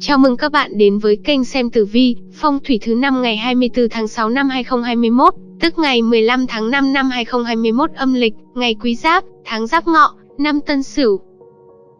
Chào mừng các bạn đến với kênh xem tử vi, phong thủy thứ năm ngày 24 tháng 6 năm 2021, tức ngày 15 tháng 5 năm 2021 âm lịch, ngày Quý Giáp, tháng Giáp Ngọ, năm Tân Sửu.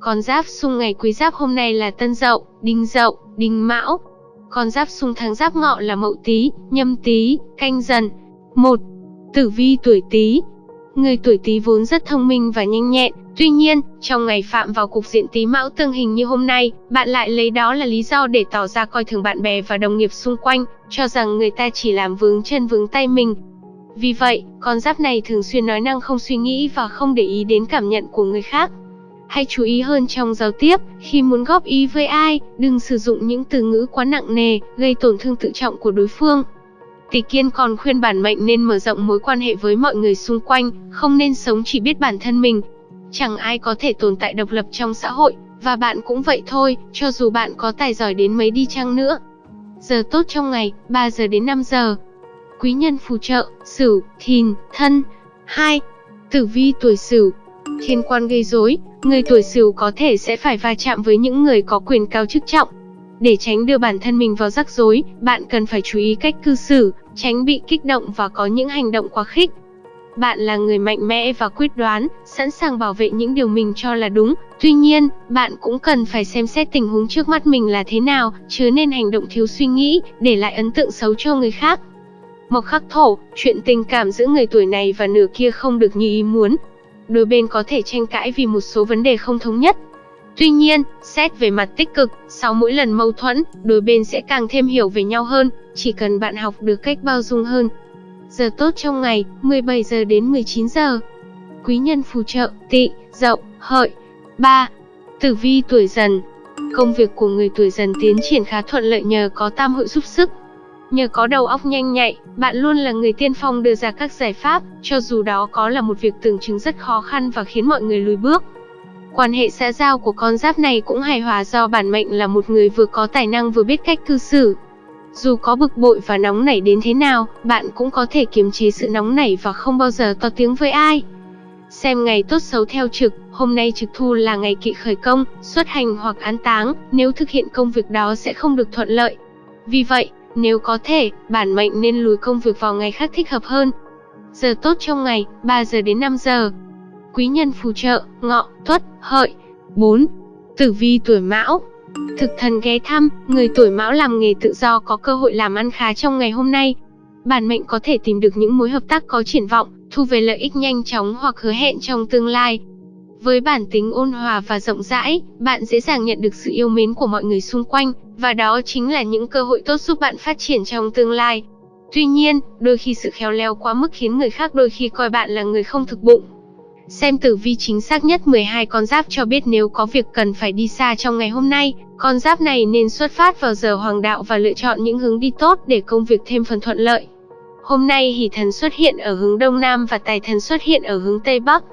Con giáp xung ngày Quý Giáp hôm nay là Tân Dậu, Đinh Dậu, Đinh Mão. Con giáp xung tháng Giáp Ngọ là Mậu Tý, Nhâm Tý, Canh Dần. 1. Tử vi tuổi Tý, Người tuổi Tý vốn rất thông minh và nhanh nhẹn, tuy nhiên, trong ngày phạm vào cục diện Tý Mão tương hình như hôm nay, bạn lại lấy đó là lý do để tỏ ra coi thường bạn bè và đồng nghiệp xung quanh, cho rằng người ta chỉ làm vướng chân vướng tay mình. Vì vậy, con giáp này thường xuyên nói năng không suy nghĩ và không để ý đến cảm nhận của người khác. Hãy chú ý hơn trong giao tiếp, khi muốn góp ý với ai, đừng sử dụng những từ ngữ quá nặng nề, gây tổn thương tự trọng của đối phương. Tỷ Kiên còn khuyên bản mệnh nên mở rộng mối quan hệ với mọi người xung quanh, không nên sống chỉ biết bản thân mình. Chẳng ai có thể tồn tại độc lập trong xã hội, và bạn cũng vậy thôi, cho dù bạn có tài giỏi đến mấy đi chăng nữa. Giờ tốt trong ngày, 3 giờ đến 5 giờ. Quý nhân phù trợ, Sửu, Thìn, Thân. 2. Tử vi tuổi Sửu. Thiên quan gây rối, người tuổi Sửu có thể sẽ phải va chạm với những người có quyền cao chức trọng, để tránh đưa bản thân mình vào rắc rối, bạn cần phải chú ý cách cư xử, tránh bị kích động và có những hành động quá khích. Bạn là người mạnh mẽ và quyết đoán, sẵn sàng bảo vệ những điều mình cho là đúng. Tuy nhiên, bạn cũng cần phải xem xét tình huống trước mắt mình là thế nào, chứ nên hành động thiếu suy nghĩ, để lại ấn tượng xấu cho người khác. Mộc khắc thổ, chuyện tình cảm giữa người tuổi này và nửa kia không được như ý muốn. Đôi bên có thể tranh cãi vì một số vấn đề không thống nhất, Tuy nhiên, xét về mặt tích cực, sau mỗi lần mâu thuẫn, đôi bên sẽ càng thêm hiểu về nhau hơn, chỉ cần bạn học được cách bao dung hơn. Giờ tốt trong ngày, 17 giờ đến 19 giờ. Quý nhân phù trợ, tị, dậu, hợi. 3. Tử vi tuổi dần. Công việc của người tuổi dần tiến triển khá thuận lợi nhờ có tam hội giúp sức. Nhờ có đầu óc nhanh nhạy, bạn luôn là người tiên phong đưa ra các giải pháp, cho dù đó có là một việc tưởng chứng rất khó khăn và khiến mọi người lùi bước. Quan hệ xã giao của con giáp này cũng hài hòa do bản mệnh là một người vừa có tài năng vừa biết cách cư xử. Dù có bực bội và nóng nảy đến thế nào, bạn cũng có thể kiềm chế sự nóng nảy và không bao giờ to tiếng với ai. Xem ngày tốt xấu theo trực, hôm nay trực thu là ngày kỵ khởi công, xuất hành hoặc án táng, nếu thực hiện công việc đó sẽ không được thuận lợi. Vì vậy, nếu có thể, bản mệnh nên lùi công việc vào ngày khác thích hợp hơn. Giờ tốt trong ngày, 3 giờ đến 5 giờ quý nhân phù trợ, ngọ, tuất, hợi. 4. Tử vi tuổi mão Thực thần ghé thăm, người tuổi mão làm nghề tự do có cơ hội làm ăn khá trong ngày hôm nay. Bản mệnh có thể tìm được những mối hợp tác có triển vọng, thu về lợi ích nhanh chóng hoặc hứa hẹn trong tương lai. Với bản tính ôn hòa và rộng rãi, bạn dễ dàng nhận được sự yêu mến của mọi người xung quanh, và đó chính là những cơ hội tốt giúp bạn phát triển trong tương lai. Tuy nhiên, đôi khi sự khéo léo quá mức khiến người khác đôi khi coi bạn là người không thực bụng, Xem tử vi chính xác nhất 12 con giáp cho biết nếu có việc cần phải đi xa trong ngày hôm nay, con giáp này nên xuất phát vào giờ hoàng đạo và lựa chọn những hướng đi tốt để công việc thêm phần thuận lợi. Hôm nay hỷ thần xuất hiện ở hướng đông nam và tài thần xuất hiện ở hướng tây bắc.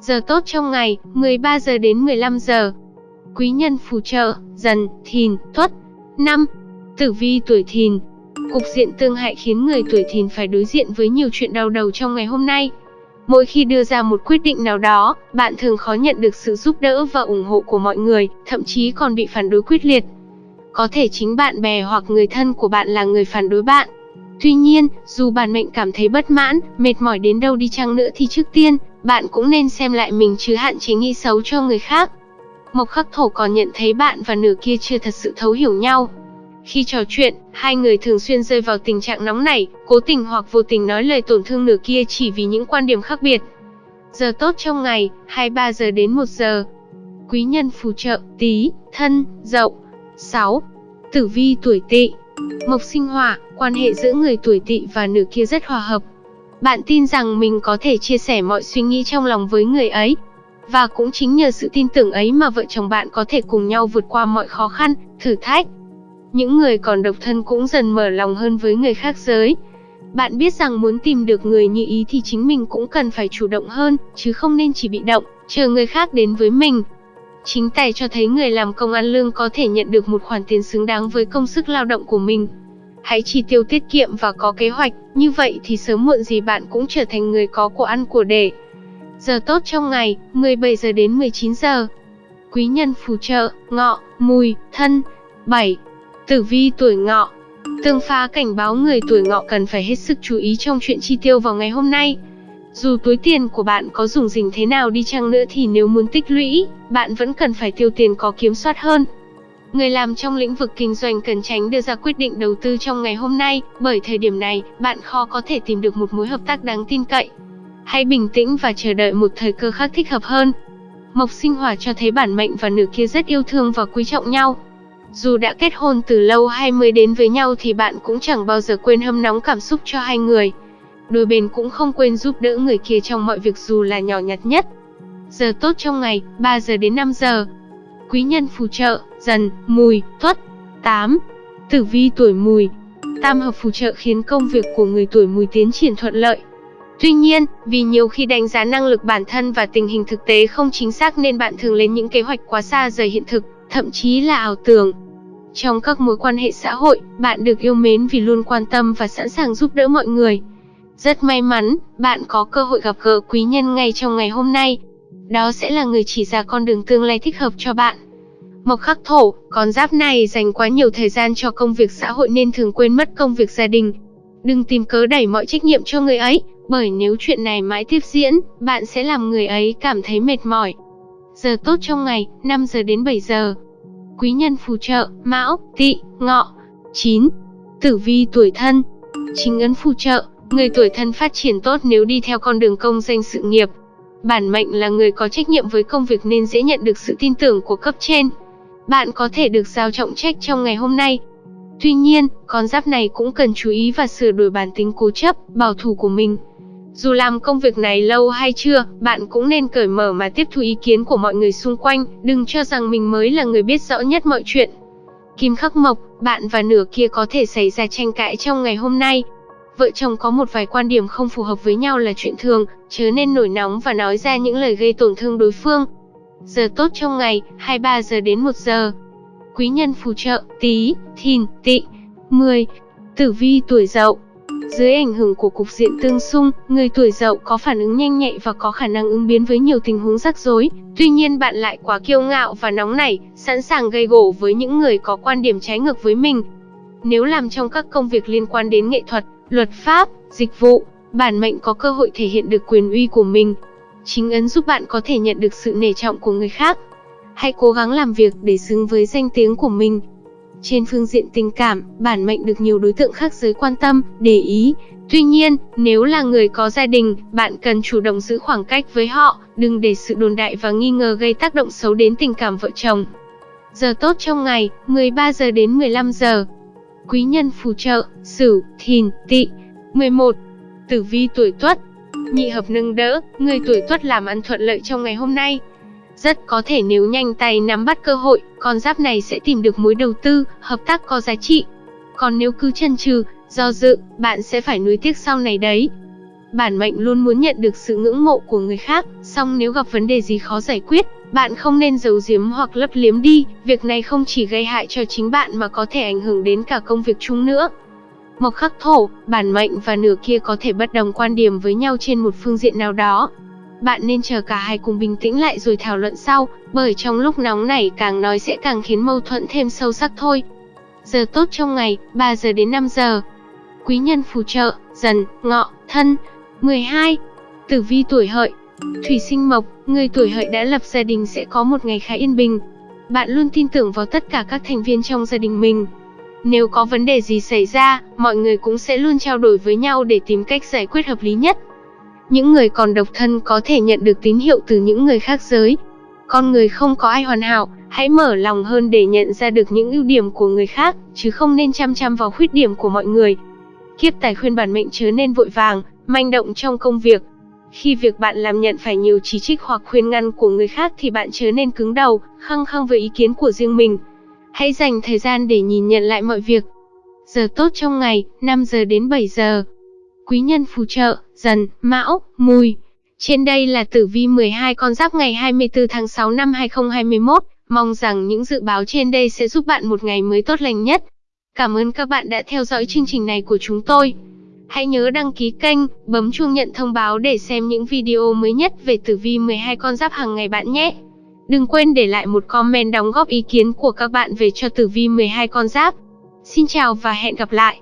Giờ tốt trong ngày, 13 giờ đến 15 giờ. Quý nhân phù trợ, dần, thìn, tuất. năm, Tử vi tuổi thìn. Cục diện tương hại khiến người tuổi thìn phải đối diện với nhiều chuyện đau đầu trong ngày hôm nay. Mỗi khi đưa ra một quyết định nào đó, bạn thường khó nhận được sự giúp đỡ và ủng hộ của mọi người, thậm chí còn bị phản đối quyết liệt. Có thể chính bạn bè hoặc người thân của bạn là người phản đối bạn. Tuy nhiên, dù bản mệnh cảm thấy bất mãn, mệt mỏi đến đâu đi chăng nữa thì trước tiên, bạn cũng nên xem lại mình chứ hạn chế nghĩ xấu cho người khác. Mộc khắc thổ còn nhận thấy bạn và nửa kia chưa thật sự thấu hiểu nhau, khi trò chuyện, hai người thường xuyên rơi vào tình trạng nóng nảy, cố tình hoặc vô tình nói lời tổn thương nửa kia chỉ vì những quan điểm khác biệt. Giờ tốt trong ngày, 23 giờ đến 1 giờ. Quý nhân phù trợ, tí, thân, dậu. 6. Tử vi tuổi tỵ Mộc sinh hỏa, quan hệ giữa người tuổi tỵ và nửa kia rất hòa hợp. Bạn tin rằng mình có thể chia sẻ mọi suy nghĩ trong lòng với người ấy. Và cũng chính nhờ sự tin tưởng ấy mà vợ chồng bạn có thể cùng nhau vượt qua mọi khó khăn, thử thách. Những người còn độc thân cũng dần mở lòng hơn với người khác giới. Bạn biết rằng muốn tìm được người như ý thì chính mình cũng cần phải chủ động hơn, chứ không nên chỉ bị động, chờ người khác đến với mình. Chính tài cho thấy người làm công ăn lương có thể nhận được một khoản tiền xứng đáng với công sức lao động của mình. Hãy chi tiêu tiết kiệm và có kế hoạch, như vậy thì sớm muộn gì bạn cũng trở thành người có của ăn của để. Giờ tốt trong ngày, 17 giờ đến 19 giờ. Quý nhân phù trợ, ngọ, mùi, thân. 7. Tử vi tuổi ngọ Tương phá cảnh báo người tuổi ngọ cần phải hết sức chú ý trong chuyện chi tiêu vào ngày hôm nay. Dù túi tiền của bạn có dùng dình thế nào đi chăng nữa thì nếu muốn tích lũy, bạn vẫn cần phải tiêu tiền có kiểm soát hơn. Người làm trong lĩnh vực kinh doanh cần tránh đưa ra quyết định đầu tư trong ngày hôm nay, bởi thời điểm này, bạn khó có thể tìm được một mối hợp tác đáng tin cậy. Hãy bình tĩnh và chờ đợi một thời cơ khác thích hợp hơn. Mộc sinh hỏa cho thấy bản mệnh và nửa kia rất yêu thương và quý trọng nhau. Dù đã kết hôn từ lâu hay mới đến với nhau thì bạn cũng chẳng bao giờ quên hâm nóng cảm xúc cho hai người. Đôi bên cũng không quên giúp đỡ người kia trong mọi việc dù là nhỏ nhặt nhất. Giờ tốt trong ngày, 3 giờ đến 5 giờ. Quý nhân phù trợ, dần, mùi, tuất. 8. Tử vi tuổi mùi. Tam hợp phù trợ khiến công việc của người tuổi mùi tiến triển thuận lợi. Tuy nhiên, vì nhiều khi đánh giá năng lực bản thân và tình hình thực tế không chính xác nên bạn thường lên những kế hoạch quá xa rời hiện thực, thậm chí là ảo tưởng. Trong các mối quan hệ xã hội, bạn được yêu mến vì luôn quan tâm và sẵn sàng giúp đỡ mọi người. Rất may mắn, bạn có cơ hội gặp gỡ quý nhân ngay trong ngày hôm nay. Đó sẽ là người chỉ ra con đường tương lai thích hợp cho bạn. Mộc khắc thổ, con giáp này dành quá nhiều thời gian cho công việc xã hội nên thường quên mất công việc gia đình. Đừng tìm cớ đẩy mọi trách nhiệm cho người ấy, bởi nếu chuyện này mãi tiếp diễn, bạn sẽ làm người ấy cảm thấy mệt mỏi. Giờ tốt trong ngày, 5 giờ đến 7 giờ. Quý nhân phù trợ, Mão, Tỵ, Ngọ. 9. Tử vi tuổi thân. Chính ấn phù trợ, người tuổi thân phát triển tốt nếu đi theo con đường công danh sự nghiệp. Bản mệnh là người có trách nhiệm với công việc nên dễ nhận được sự tin tưởng của cấp trên. Bạn có thể được giao trọng trách trong ngày hôm nay. Tuy nhiên, con giáp này cũng cần chú ý và sửa đổi bản tính cố chấp, bảo thủ của mình. Dù làm công việc này lâu hay chưa, bạn cũng nên cởi mở mà tiếp thu ý kiến của mọi người xung quanh, đừng cho rằng mình mới là người biết rõ nhất mọi chuyện. Kim khắc mộc, bạn và nửa kia có thể xảy ra tranh cãi trong ngày hôm nay. Vợ chồng có một vài quan điểm không phù hợp với nhau là chuyện thường, chớ nên nổi nóng và nói ra những lời gây tổn thương đối phương. Giờ tốt trong ngày, 23 giờ đến 1 giờ. Quý nhân phù trợ, tí, thìn, tị. 10. Tử vi tuổi dậu dưới ảnh hưởng của cục diện tương xung, người tuổi dậu có phản ứng nhanh nhạy và có khả năng ứng biến với nhiều tình huống rắc rối. Tuy nhiên bạn lại quá kiêu ngạo và nóng nảy, sẵn sàng gây gổ với những người có quan điểm trái ngược với mình. Nếu làm trong các công việc liên quan đến nghệ thuật, luật pháp, dịch vụ, bản mệnh có cơ hội thể hiện được quyền uy của mình. Chính ấn giúp bạn có thể nhận được sự nể trọng của người khác. Hãy cố gắng làm việc để xứng với danh tiếng của mình, trên phương diện tình cảm, bản mệnh được nhiều đối tượng khác giới quan tâm, để ý. Tuy nhiên, nếu là người có gia đình, bạn cần chủ động giữ khoảng cách với họ, đừng để sự đồn đại và nghi ngờ gây tác động xấu đến tình cảm vợ chồng. Giờ tốt trong ngày, 13 giờ đến 15 giờ. Quý nhân phù trợ, Sửu, Thìn, Tỵ. 11. Tử vi tuổi Tuất. Nhị hợp nâng đỡ, người tuổi Tuất làm ăn thuận lợi trong ngày hôm nay. Rất có thể nếu nhanh tay nắm bắt cơ hội, con giáp này sẽ tìm được mối đầu tư, hợp tác có giá trị. Còn nếu cứ chần chừ, do dự, bạn sẽ phải nuối tiếc sau này đấy. Bản mệnh luôn muốn nhận được sự ngưỡng mộ của người khác, song nếu gặp vấn đề gì khó giải quyết, bạn không nên giấu giếm hoặc lấp liếm đi, việc này không chỉ gây hại cho chính bạn mà có thể ảnh hưởng đến cả công việc chung nữa. Mộc khắc thổ, bản mệnh và nửa kia có thể bất đồng quan điểm với nhau trên một phương diện nào đó, bạn nên chờ cả hai cùng bình tĩnh lại rồi thảo luận sau, bởi trong lúc nóng nảy càng nói sẽ càng khiến mâu thuẫn thêm sâu sắc thôi. Giờ tốt trong ngày, 3 giờ đến 5 giờ. Quý nhân phù trợ, dần, ngọ, thân. 12. Tử vi tuổi hợi. Thủy sinh mộc, người tuổi hợi đã lập gia đình sẽ có một ngày khá yên bình. Bạn luôn tin tưởng vào tất cả các thành viên trong gia đình mình. Nếu có vấn đề gì xảy ra, mọi người cũng sẽ luôn trao đổi với nhau để tìm cách giải quyết hợp lý nhất. Những người còn độc thân có thể nhận được tín hiệu từ những người khác giới. Con người không có ai hoàn hảo, hãy mở lòng hơn để nhận ra được những ưu điểm của người khác, chứ không nên chăm chăm vào khuyết điểm của mọi người. Kiếp tài khuyên bản mệnh chớ nên vội vàng, manh động trong công việc. Khi việc bạn làm nhận phải nhiều chỉ trích hoặc khuyên ngăn của người khác thì bạn chớ nên cứng đầu, khăng khăng với ý kiến của riêng mình. Hãy dành thời gian để nhìn nhận lại mọi việc. Giờ tốt trong ngày, 5 giờ đến 7 giờ. Quý nhân phù trợ, dần, mão, mùi. Trên đây là tử vi 12 con giáp ngày 24 tháng 6 năm 2021. Mong rằng những dự báo trên đây sẽ giúp bạn một ngày mới tốt lành nhất. Cảm ơn các bạn đã theo dõi chương trình này của chúng tôi. Hãy nhớ đăng ký kênh, bấm chuông nhận thông báo để xem những video mới nhất về tử vi 12 con giáp hàng ngày bạn nhé. Đừng quên để lại một comment đóng góp ý kiến của các bạn về cho tử vi 12 con giáp. Xin chào và hẹn gặp lại.